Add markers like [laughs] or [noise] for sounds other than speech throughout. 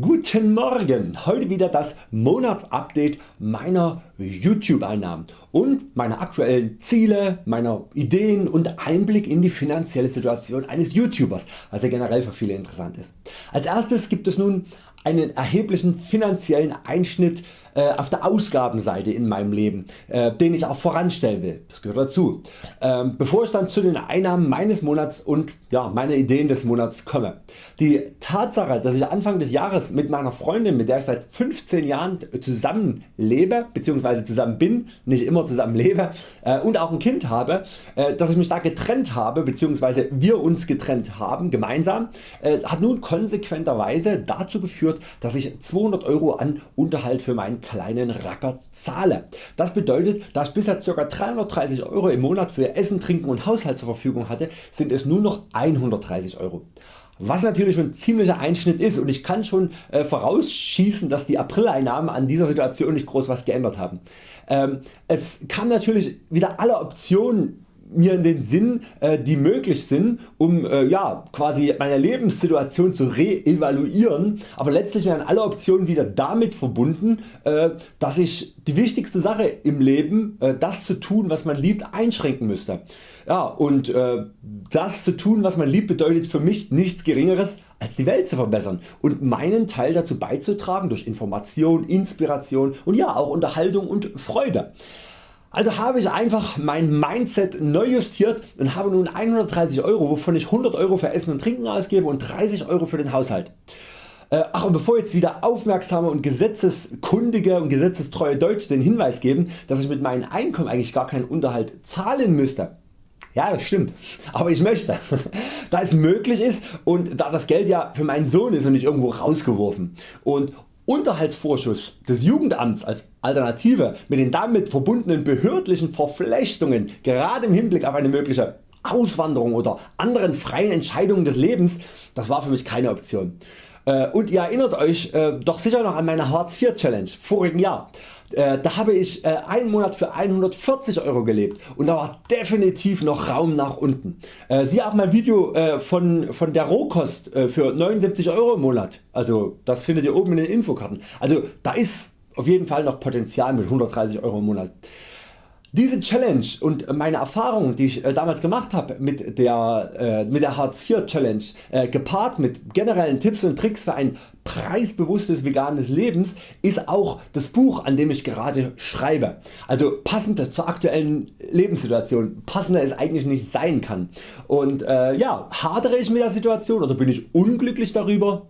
Guten Morgen! Heute wieder das Monatsupdate meiner YouTube Einnahmen und meiner aktuellen Ziele, meiner Ideen und Einblick in die finanzielle Situation eines YouTubers, was ja generell für viele interessant ist. Als erstes gibt es nun einen erheblichen finanziellen Einschnitt äh, auf der Ausgabenseite in meinem Leben, äh, den ich auch voranstellen will. Das gehört dazu. Ähm, bevor ich dann zu den Einnahmen meines Monats und ja, meine Ideen des Monats komme. Die Tatsache dass ich Anfang des Jahres mit meiner Freundin mit der ich seit 15 Jahren zusammen lebe bzw. zusammen bin, nicht immer zusammen lebe äh, und auch ein Kind habe, dass ich mich da getrennt habe bzw. wir uns getrennt haben gemeinsam, hat nun konsequenterweise dazu geführt dass ich 200 Euro an Unterhalt für meinen kleinen Racker zahle. Das bedeutet da ich bisher ca. 330 Euro im Monat für Essen, Trinken und Haushalt zur Verfügung hatte, sind es nur noch 130 Euro was natürlich schon ein ziemlicher Einschnitt ist und ich kann schon äh, vorausschießen dass die Aprileinnahmen an dieser Situation nicht groß was geändert haben. Ähm, es kam natürlich wieder alle Optionen mir in den Sinn äh, die möglich sind um äh, ja, quasi meine Lebenssituation zu reevaluieren, aber letztlich werden alle Optionen wieder damit verbunden äh, dass ich die wichtigste Sache im Leben das zu tun was man liebt einschränken müsste. Ja, und das zu tun was man liebt bedeutet für mich nichts geringeres als die Welt zu verbessern und meinen Teil dazu beizutragen durch Information, Inspiration und ja auch Unterhaltung und Freude. Also habe ich einfach mein Mindset neu justiert und habe nun 130 Euro wovon ich 100 Euro für Essen und Trinken ausgebe und 30 Euro für den Haushalt. Äh, ach und bevor jetzt wieder aufmerksame und gesetzeskundige und gesetzestreue Deutsche den Hinweis geben dass ich mit meinem Einkommen eigentlich gar keinen Unterhalt zahlen müsste. Ja das stimmt, aber ich möchte, [laughs] da es möglich ist und da das Geld ja für meinen Sohn ist und nicht irgendwo rausgeworfen. Und Unterhaltsvorschuss des Jugendamts als Alternative mit den damit verbundenen behördlichen Verflechtungen gerade im Hinblick auf eine mögliche Auswanderung oder anderen freien Entscheidungen des Lebens, das war für mich keine Option. Äh, und ihr erinnert Euch äh, doch sicher noch an meine Hartz IV Challenge vorigen Jahr. Äh, da habe ich einen Monat für 140 Euro gelebt und da war definitiv noch Raum nach unten. Siehe auch mein Video von, von der Rohkost für 79 Euro im Monat. Also das findet ihr oben in den Infokarten. Also da ist auf jeden Fall noch Potenzial mit 130 Euro im Monat. Diese Challenge und meine Erfahrungen die ich äh, damals gemacht habe mit der, äh, mit der Hartz IV Challenge äh, gepaart mit generellen Tipps und Tricks für ein preisbewusstes veganes Lebens ist auch das Buch an dem ich gerade schreibe. Also passend zur aktuellen Lebenssituation, passender es eigentlich nicht sein kann. Und äh, ja, hadere ich mit der Situation oder bin ich unglücklich darüber?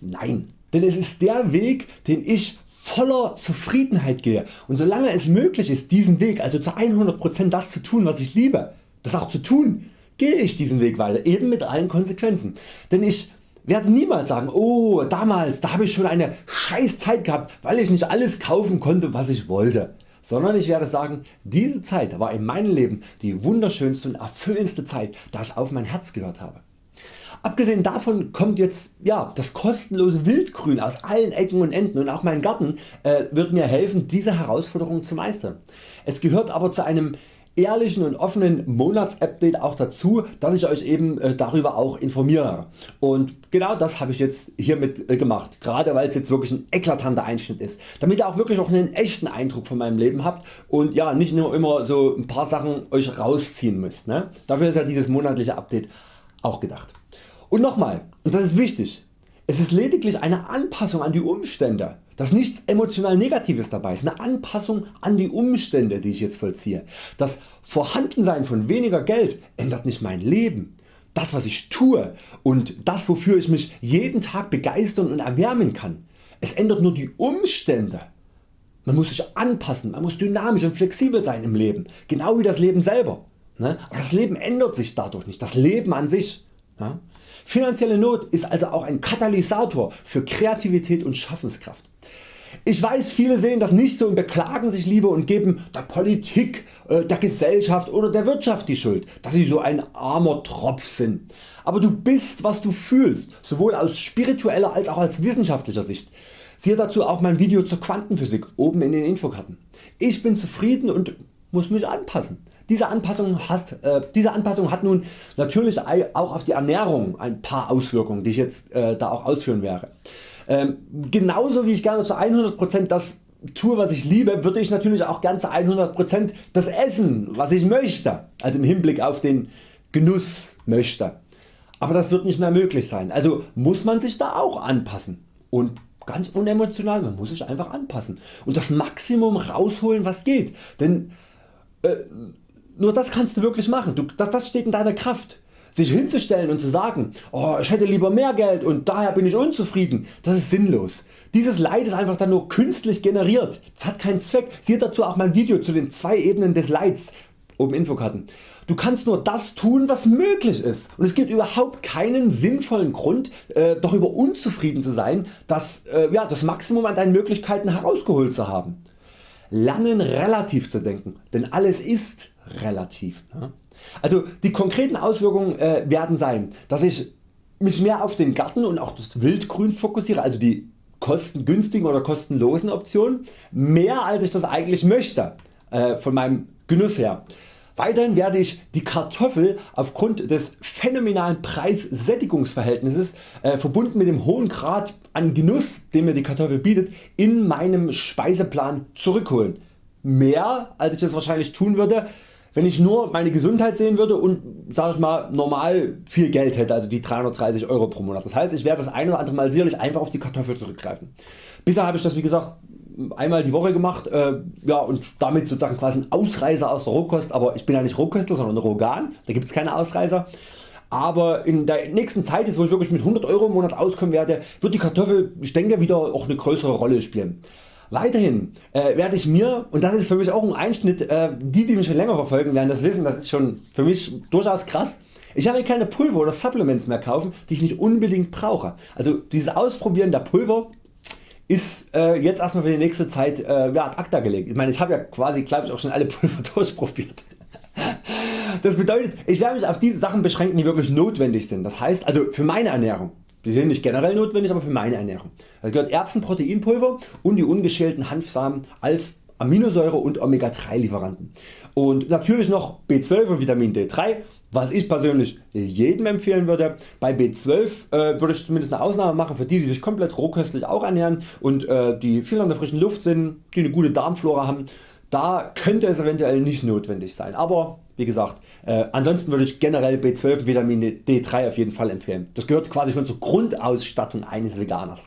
Nein, denn es ist der Weg den ich voller Zufriedenheit gehe und solange es möglich ist diesen Weg also zu 100% das zu tun was ich liebe, das auch zu tun, gehe ich diesen Weg weiter eben mit allen Konsequenzen. Denn ich werde niemals sagen oh damals da habe ich schon eine scheiß Zeit gehabt weil ich nicht alles kaufen konnte was ich wollte sondern ich werde sagen diese Zeit war in meinem Leben die wunderschönste und erfüllendste Zeit da ich auf mein Herz gehört habe. Abgesehen davon kommt jetzt ja, das kostenlose Wildgrün aus allen Ecken und Enden und auch mein Garten äh, wird mir helfen diese Herausforderung zu meistern. Es gehört aber zu einem ehrlichen und offenen Monatsupdate auch dazu, dass ich Euch eben äh, darüber auch informiere. Und genau das habe ich jetzt hiermit äh, gemacht, gerade weil es jetzt wirklich ein eklatanter Einschnitt ist, damit ihr auch wirklich auch einen echten Eindruck von meinem Leben habt und ja nicht nur immer so ein paar Sachen Euch rausziehen müsst. Ne? Dafür ist ja dieses monatliche Update auch gedacht. Und nochmal, und das ist wichtig, es ist lediglich eine Anpassung an die Umstände, dass nichts emotional Negatives dabei ist, eine Anpassung an die Umstände die ich jetzt vollziehe. Das Vorhandensein von weniger Geld ändert nicht mein Leben, das was ich tue und das wofür ich mich jeden Tag begeistern und erwärmen kann. Es ändert nur die Umstände. Man muss sich anpassen, man muss dynamisch und flexibel sein im Leben, genau wie das Leben selber. Ne? Aber das Leben ändert sich dadurch nicht, das Leben an sich. Finanzielle Not ist also auch ein Katalysator für Kreativität und Schaffenskraft. Ich weiß viele sehen das nicht so und beklagen sich lieber und geben der Politik, äh, der Gesellschaft oder der Wirtschaft die Schuld, dass sie so ein armer Tropf sind. Aber du bist was du fühlst, sowohl aus spiritueller als auch aus wissenschaftlicher Sicht. Siehe dazu auch mein Video zur Quantenphysik oben in den Infokarten. Ich bin zufrieden und muss mich anpassen. Diese Anpassung, hast, äh, diese Anpassung hat nun natürlich auch auf die Ernährung ein paar Auswirkungen die ich jetzt äh, da auch ausführen werde. Ähm, genauso wie ich gerne zu 100% das tue was ich liebe, würde ich natürlich auch gern zu 100% das essen was ich möchte, also im Hinblick auf den Genuss möchte. Aber das wird nicht mehr möglich sein, also muss man sich da auch anpassen. Und ganz unemotional, man muss sich einfach anpassen. Und das Maximum rausholen was geht, denn äh, nur das kannst du wirklich machen, du, das, das steht in deiner Kraft. Sich hinzustellen und zu sagen, oh, ich hätte lieber mehr Geld und daher bin ich unzufrieden, das ist sinnlos. Dieses Leid ist einfach dann nur künstlich generiert, das hat keinen Zweck. Siehe dazu auch mein Video zu den zwei Ebenen des Leids, oben Infokarten. Du kannst nur das tun was möglich ist und es gibt überhaupt keinen sinnvollen Grund äh, darüber unzufrieden zu sein das, äh, ja, das Maximum an deinen Möglichkeiten herausgeholt zu haben. Lernen relativ zu denken, denn alles ist relativ. Ne? Also die konkreten Auswirkungen äh, werden sein, dass ich mich mehr auf den Garten und auch das Wildgrün fokussiere, also die kostengünstigen oder kostenlosen Optionen, mehr als ich das eigentlich möchte äh, von meinem Genuss her. Weiterhin werde ich die Kartoffel aufgrund des phänomenalen Preis-Sättigungsverhältnisses äh, verbunden mit dem hohen Grad an Genuss den mir die Kartoffel bietet in meinem Speiseplan zurückholen. Mehr als ich das wahrscheinlich tun würde wenn ich nur meine Gesundheit sehen würde und sag ich mal normal viel Geld hätte, also die 330 Euro pro Monat. Das heißt ich werde das ein oder andere Mal sicherlich einfach auf die Kartoffel zurückgreifen. Bisher habe ich das wie gesagt einmal die Woche gemacht äh, ja, und damit sozusagen quasi ein Ausreißer aus der Rohkost, aber ich bin ja nicht Rohköstler sondern Rogan, da gibt es keine Ausreißer. Aber in der nächsten Zeit, jetzt wo ich wirklich mit 100 Euro im Monat auskommen werde, wird die Kartoffel ich denke wieder auch eine größere Rolle spielen. Weiterhin äh, werde ich mir, und das ist für mich auch ein Einschnitt, äh, die die mich schon länger verfolgen werden das wissen, das ist schon für mich durchaus krass. Ich habe keine Pulver oder Supplements mehr kaufen die ich nicht unbedingt brauche. Also dieses Ausprobieren der Pulver ist äh, jetzt erstmal für die nächste Zeit äh, ja, ad acta gelegt. Ich meine ich habe ja quasi glaube ich auch schon alle [laughs] Pulver durchprobiert. Das bedeutet ich werde mich auf diese Sachen beschränken die wirklich notwendig sind. Das heißt also für meine Ernährung. Die sind nicht generell notwendig, aber für meine Ernährung. Da gehört Erbsenproteinpulver und die ungeschälten Hanfsamen als Aminosäure und Omega 3 Lieferanten. Und natürlich noch B12 und Vitamin D3 was ich persönlich jedem empfehlen würde. Bei B12 äh, würde ich zumindest eine Ausnahme machen für die die sich komplett rohköstlich auch ernähren und äh, die viel an der frischen Luft sind, die eine gute Darmflora haben. Da könnte es eventuell nicht notwendig sein, aber wie gesagt, äh, ansonsten würde ich generell B12 und Vitamin D3 auf jeden Fall empfehlen. Das gehört quasi schon zur Grundausstattung eines Veganers.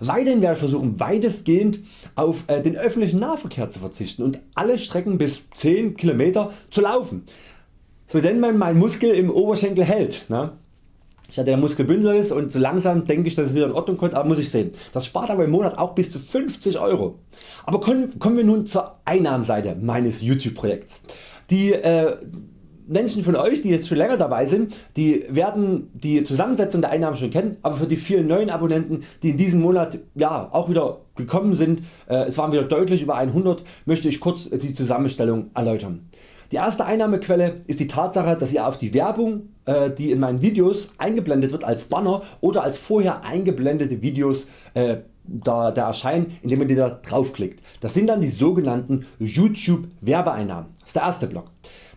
Weiterhin werde ich versuchen weitestgehend auf äh, den öffentlichen Nahverkehr zu verzichten und alle Strecken bis 10 km zu laufen, so denn man meinen Muskel im Oberschenkel hält. Ne? Ich hatte der Muskelbündel ist und so langsam denke ich dass es wieder in Ordnung kommt, aber muss ich sehen. Das spart aber im Monat auch bis zu 50 Euro. Aber kommen, kommen wir nun zur Einnahmenseite meines YouTube Projekts. Die äh, Menschen von Euch die jetzt schon länger dabei sind, die werden die Zusammensetzung der Einnahmen schon kennen, aber für die vielen neuen Abonnenten die in diesem Monat ja, auch wieder gekommen sind, äh, es waren wieder deutlich über 100, möchte ich kurz die Zusammenstellung erläutern. Die erste Einnahmequelle ist die Tatsache dass ihr auf die Werbung äh, die in meinen Videos eingeblendet wird als Banner oder als vorher eingeblendete Videos äh, da, da erscheinen indem ihr da draufklickt. Das sind dann die sogenannten YouTube Werbeeinnahmen. Das ist der erste Block.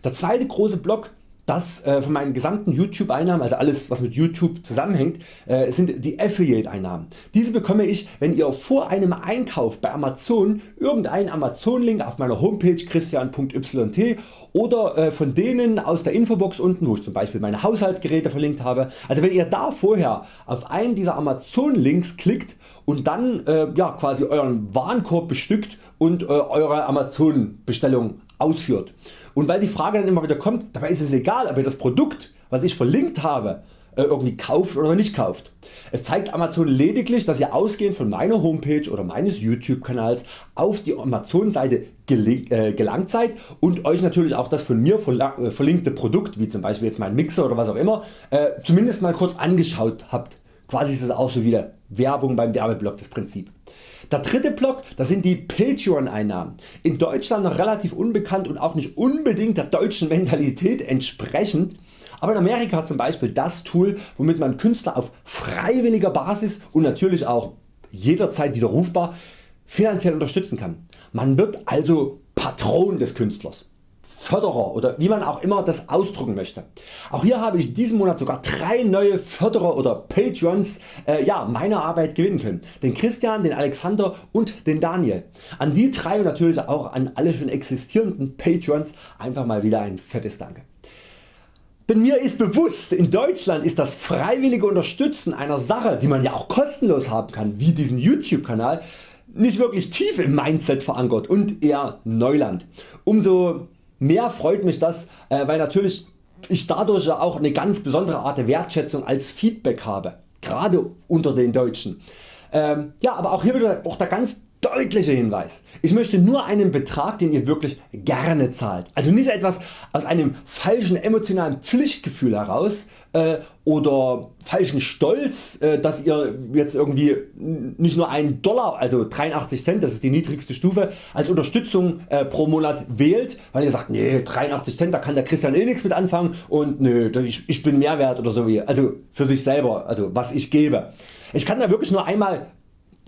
Der zweite große Block das äh, von meinen gesamten YouTube Einnahmen, also alles was mit YouTube zusammenhängt, äh, sind die Affiliate Einnahmen. Diese bekomme ich wenn ihr vor einem Einkauf bei Amazon irgendeinen Amazon Link auf meiner Homepage christian.yt oder äh, von denen aus der Infobox unten wo ich zum Beispiel meine Haushaltsgeräte verlinkt habe. Also wenn ihr da vorher auf einen dieser Amazon Links klickt und dann äh, ja, quasi Euren Warenkorb bestückt und äh, Eure Amazon Bestellung ausführt. Und weil die Frage dann immer wieder kommt, dabei ist es egal ob ihr das Produkt was ich verlinkt habe äh, irgendwie kauft oder nicht kauft. Es zeigt Amazon lediglich dass ihr ausgehend von meiner Homepage oder meines YouTube Kanals auf die Amazon Seite äh, gelangt seid und Euch natürlich auch das von mir äh, verlinkte Produkt wie zum Beispiel jetzt mein Mixer oder was auch immer zumindest mal kurz angeschaut habt. Quasi ist es auch so wieder Werbung beim Werbeblock das Prinzip. Der dritte Block das sind die Patreon Einnahmen. In Deutschland noch relativ unbekannt und auch nicht unbedingt der deutschen Mentalität entsprechend, aber in Amerika zum Beispiel das Tool womit man Künstler auf freiwilliger Basis und natürlich auch jederzeit widerrufbar finanziell unterstützen kann. Man wird also Patron des Künstlers. Förderer oder wie man auch immer das ausdrücken möchte. Auch hier habe ich diesen Monat sogar drei neue Förderer oder Patreons äh, ja, meiner Arbeit gewinnen können. Den Christian, den Alexander und den Daniel. An die drei und natürlich auch an alle schon existierenden Patreons einfach mal wieder ein fettes Danke. Denn mir ist bewusst, in Deutschland ist das freiwillige Unterstützen einer Sache, die man ja auch kostenlos haben kann, wie diesen YouTube Kanal, nicht wirklich tief im Mindset verankert und eher Neuland. Umso mehr freut mich das, äh, weil natürlich ich dadurch auch eine ganz besondere Art der Wertschätzung als Feedback habe, gerade unter den Deutschen. Ähm, ja, aber auch hier wieder auch der ganz deutlicher Hinweis. Ich möchte nur einen Betrag den ihr wirklich gerne zahlt. Also nicht etwas aus einem falschen emotionalen Pflichtgefühl heraus äh, oder falschen Stolz äh, dass ihr jetzt irgendwie nicht nur einen Dollar also 83 Cent das ist die niedrigste Stufe als Unterstützung äh, pro Monat wählt weil ihr sagt nee 83 Cent da kann der Christian eh nichts mit anfangen und nö ich, ich bin Mehrwert oder so wie also für sich selber also was ich gebe. Ich kann da wirklich nur einmal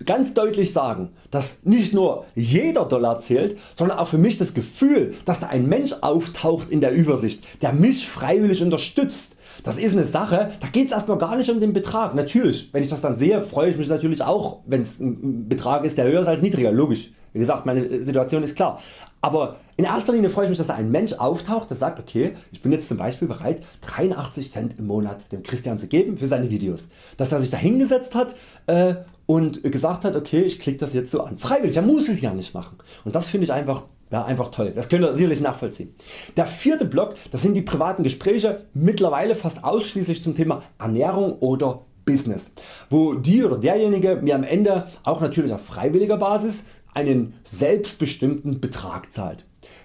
ganz deutlich sagen, dass nicht nur jeder Dollar zählt, sondern auch für mich das Gefühl, dass da ein Mensch auftaucht in der Übersicht, der mich freiwillig unterstützt. Das ist eine Sache, da geht es erstmal gar nicht um den Betrag. Natürlich, wenn ich das dann sehe, freue ich mich natürlich auch, wenn es ein Betrag ist, der höher ist als niedriger, logisch. Wie gesagt, meine Situation ist klar. Aber in erster Linie freue ich mich, dass da ein Mensch auftaucht, der sagt, okay, ich bin jetzt zum Beispiel bereit 83 Cent im Monat dem Christian zu geben für seine Videos. Dass er sich da hingesetzt hat äh, und gesagt hat, okay, ich klicke das jetzt so an. Freiwillig, er muss es ja nicht machen. Und das finde ich einfach ja, einfach toll, das könnt ihr sicherlich nachvollziehen. Der vierte Block das sind die privaten Gespräche, mittlerweile fast ausschließlich zum Thema Ernährung oder Business, wo die oder derjenige mir am Ende auch natürlich auf freiwilliger Basis einen selbstbestimmten Betrag zahlt.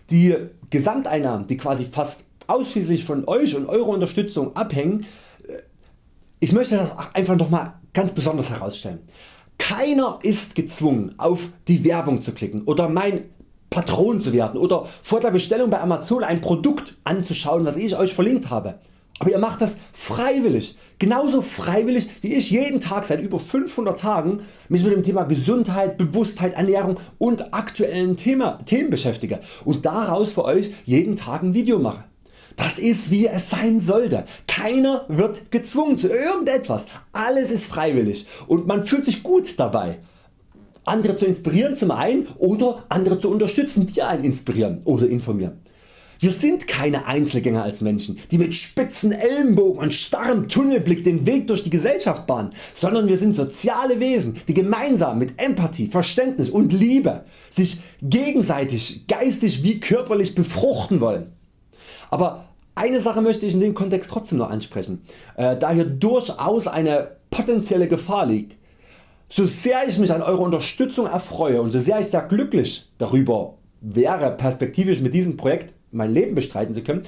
Die Gesamteinnahmen die quasi fast ausschließlich von Euch und Eurer Unterstützung abhängen, äh, ich möchte das einfach nochmal ganz besonders herausstellen. Keiner ist gezwungen auf die Werbung zu klicken oder mein Patron zu werden oder vor der Bestellung bei Amazon ein Produkt anzuschauen was ich Euch verlinkt habe. Aber ihr macht das freiwillig, genauso freiwillig wie ich jeden Tag seit über 500 Tagen mich mit dem Thema Gesundheit, Bewusstheit, Ernährung und aktuellen Thema, Themen beschäftige und daraus für Euch jeden Tag ein Video mache. Das ist wie es sein sollte. Keiner wird gezwungen zu irgendetwas. Alles ist freiwillig und man fühlt sich gut dabei. Andere zu inspirieren zum einen oder andere zu unterstützen die einen inspirieren oder informieren. Wir sind keine Einzelgänger als Menschen, die mit spitzen Ellenbogen und starrem Tunnelblick den Weg durch die Gesellschaft bahnen, sondern wir sind soziale Wesen, die gemeinsam mit Empathie, Verständnis und Liebe sich gegenseitig geistig wie körperlich befruchten wollen. Aber eine Sache möchte ich in dem Kontext trotzdem noch ansprechen, äh, da hier durchaus eine potenzielle Gefahr liegt. So sehr ich mich an eurer Unterstützung erfreue und so sehr ich sehr glücklich darüber wäre perspektivisch mit diesem Projekt mein Leben bestreiten zu können,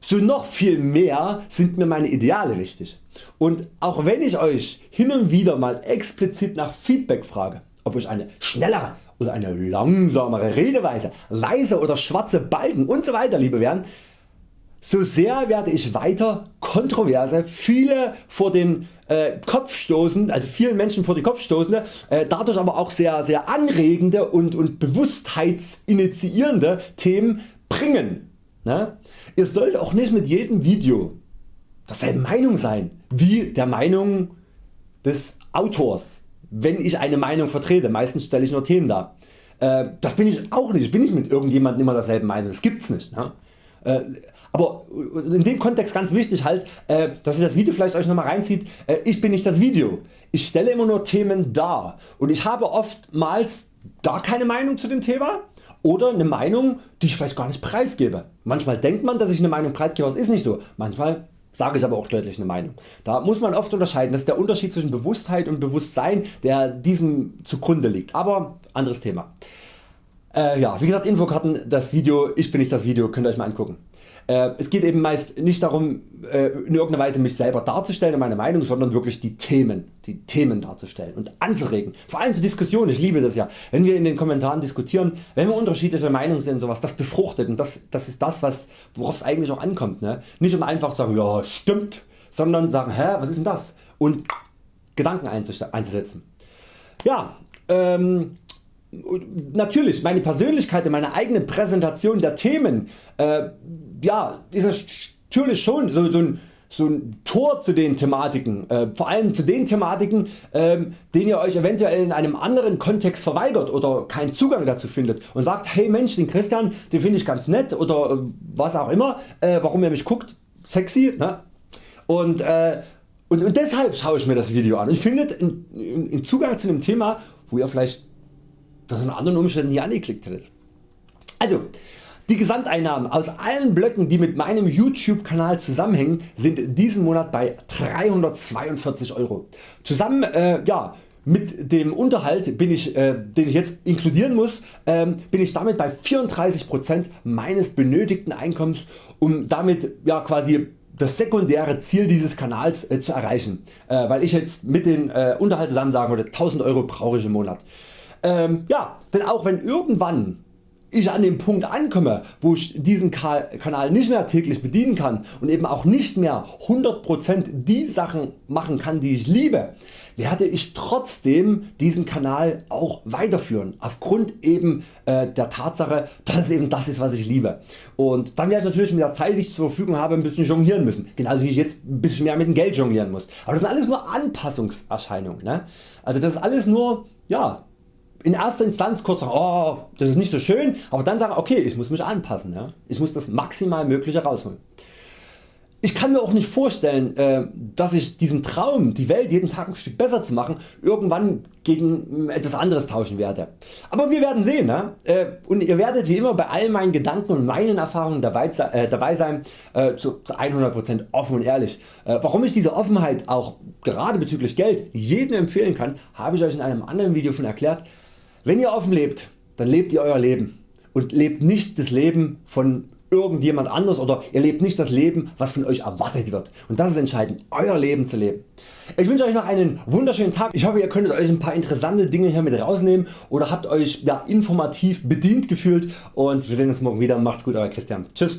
so noch viel mehr sind mir meine Ideale wichtig. Und auch wenn ich Euch hin und wieder mal explizit nach Feedback frage, ob Euch eine schnellere oder eine langsamere Redeweise, leise oder schwarze Balken usw. So lieber wären, so sehr werde ich weiter kontroverse, viele vor den äh, Kopf stoßen, also vielen Menschen vor den Kopf stoßende, äh, dadurch aber auch sehr, sehr anregende und, und bewusstheitsinitiierende Themen bringen. Ne? Ihr sollt auch nicht mit jedem Video derselben Meinung sein wie der Meinung des Autors, wenn ich eine Meinung vertrete. Meistens stelle ich nur Themen dar. Äh, das bin ich auch nicht. Ich bin nicht mit irgendjemandem immer derselben Meinung. Das gibt's nicht. Ne? Äh, aber in dem Kontext ganz wichtig halt, äh, dass ihr das Video vielleicht Euch nochmal reinzieht, äh, ich bin nicht das Video. Ich stelle immer nur Themen dar und ich habe oftmals gar keine Meinung zu dem Thema oder eine Meinung die ich vielleicht gar nicht preisgebe. Manchmal denkt man dass ich eine Meinung preisgebe, das ist nicht so. Manchmal sage ich aber auch deutlich eine Meinung. Da muss man oft unterscheiden, das ist der Unterschied zwischen Bewusstheit und Bewusstsein der diesem zugrunde liegt. Aber anderes Thema. Äh, ja, wie gesagt Infokarten, das Video, ich bin nicht das Video, könnt ihr Euch mal angucken. Äh, es geht eben meist nicht darum äh, in irgendeiner Weise mich selber darzustellen und meine Meinung, sondern wirklich die Themen, die Themen darzustellen und anzuregen. Vor allem zur Diskussion, ich liebe das ja, wenn wir in den Kommentaren diskutieren, wenn wir unterschiedliche Meinungen sind und sowas, das befruchtet und das, das ist das worauf es eigentlich auch ankommt. Ne? Nicht um einfach zu sagen ja stimmt, sondern sagen hä was ist denn das und Gedanken einzusetzen. Ja, ähm, natürlich meine Persönlichkeit, meine eigene Präsentation der Themen, äh, ja, ist natürlich schon so, so ein so ein Tor zu den Thematiken, äh, vor allem zu den Thematiken ähm, den ihr Euch eventuell in einem anderen Kontext verweigert oder keinen Zugang dazu findet und sagt hey Mensch den Christian den finde ich ganz nett oder äh, was auch immer äh, warum ihr mich guckt sexy ne? und, äh, und, und deshalb schaue ich mir das Video an und findet einen Zugang zu einem Thema wo ihr vielleicht das in anderen Umständen nie angeklickt hättet. Also die Gesamteinnahmen aus allen Blöcken die mit meinem YouTube Kanal zusammenhängen sind diesen Monat bei 342 Euro. Zusammen äh, ja, mit dem Unterhalt bin ich, äh, den ich jetzt inkludieren muss, äh, bin ich damit bei 34% meines benötigten Einkommens um damit ja, quasi das sekundäre Ziel dieses Kanals äh, zu erreichen, äh, weil ich jetzt mit den äh, Unterhalt zusammen sagen würde 1000 Euro brauche ich im Monat. Ähm, ja, denn auch wenn irgendwann ich an dem Punkt ankomme wo ich diesen Kanal nicht mehr täglich bedienen kann und eben auch nicht mehr 100% die Sachen machen kann die ich liebe, werde ich trotzdem diesen Kanal auch weiterführen aufgrund eben äh, der Tatsache dass es eben das ist was ich liebe und dann werde ich natürlich mit der Zeit die ich zur Verfügung habe ein bisschen jonglieren müssen, genauso wie ich jetzt ein bisschen mehr mit dem Geld jonglieren muss. Aber das sind alles nur Anpassungserscheinungen. Ne? Also das ist alles nur ja, in erster Instanz kurz sagen, oh, das ist nicht so schön, aber dann sagen, okay, ich muss mich anpassen, ja? ich muss das maximal mögliche rausholen. Ich kann mir auch nicht vorstellen, äh, dass ich diesen Traum, die Welt jeden Tag ein Stück besser zu machen, irgendwann gegen etwas anderes tauschen werde. Aber wir werden sehen ne? Äh, und ihr werdet wie immer bei all meinen Gedanken und meinen Erfahrungen äh, dabei sein, zu 100% offen und ehrlich. Warum ich diese Offenheit auch gerade bezüglich Geld jedem empfehlen kann, habe ich Euch in einem anderen Video schon erklärt. Wenn ihr offen lebt, dann lebt ihr Euer Leben und lebt nicht das Leben von irgendjemand anders oder ihr lebt nicht das Leben was von Euch erwartet wird und das ist entscheidend Euer Leben zu leben. Ich wünsche Euch noch einen wunderschönen Tag. Ich hoffe ihr könntet Euch ein paar interessante Dinge hier mit rausnehmen oder habt Euch ja, informativ bedient gefühlt und wir sehen uns morgen wieder. Macht's gut Euer Christian. Tschüss.